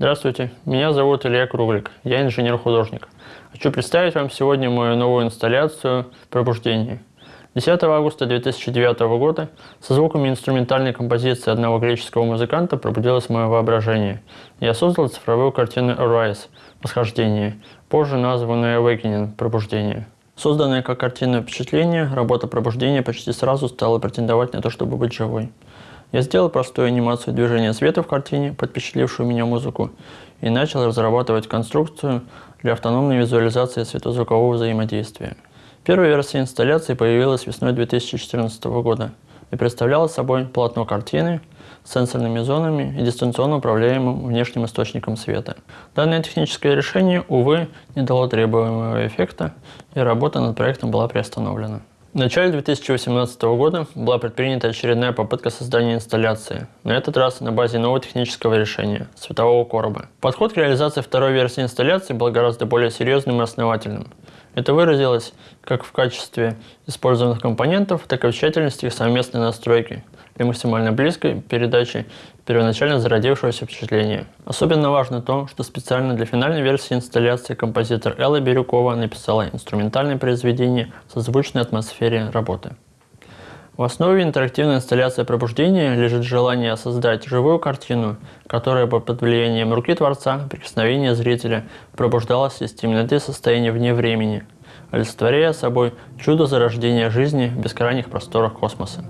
Здравствуйте, меня зовут Илья Круглик, я инженер-художник. Хочу представить вам сегодня мою новую инсталляцию «Пробуждение». 10 августа 2009 года со звуками инструментальной композиции одного греческого музыканта пробудилось мое воображение. Я создал цифровую картину «Arise» – «Восхождение», позже названную «Awakening» – «Пробуждение». Созданная как картинное впечатление, работа пробуждения почти сразу стала претендовать на то, чтобы быть живой. Я сделал простую анимацию движения света в картине, под впечатлившую меня музыку, и начал разрабатывать конструкцию для автономной визуализации светозвукового взаимодействия. Первая версия инсталляции появилась весной 2014 года и представляла собой полотно картины с сенсорными зонами и дистанционно управляемым внешним источником света. Данное техническое решение, увы, не дало требуемого эффекта, и работа над проектом была приостановлена. В начале 2018 года была предпринята очередная попытка создания инсталляции, на этот раз на базе нового технического решения – светового короба. Подход к реализации второй версии инсталляции был гораздо более серьезным и основательным. Это выразилось как в качестве использованных компонентов, так и в тщательности их совместной настройки – для максимально близкой передачи первоначально зародившегося впечатления. Особенно важно то, что специально для финальной версии инсталляции композитор Элла Бирюкова написала инструментальное произведение в созвучной атмосфере работы. В основе интерактивной инсталляции пробуждения лежит желание создать живую картину, которая бы под влиянием руки Творца, прикосновения зрителя, пробуждалась из темноты состояния вне времени, олицетворяя собой чудо зарождения жизни в бескрайних просторах космоса.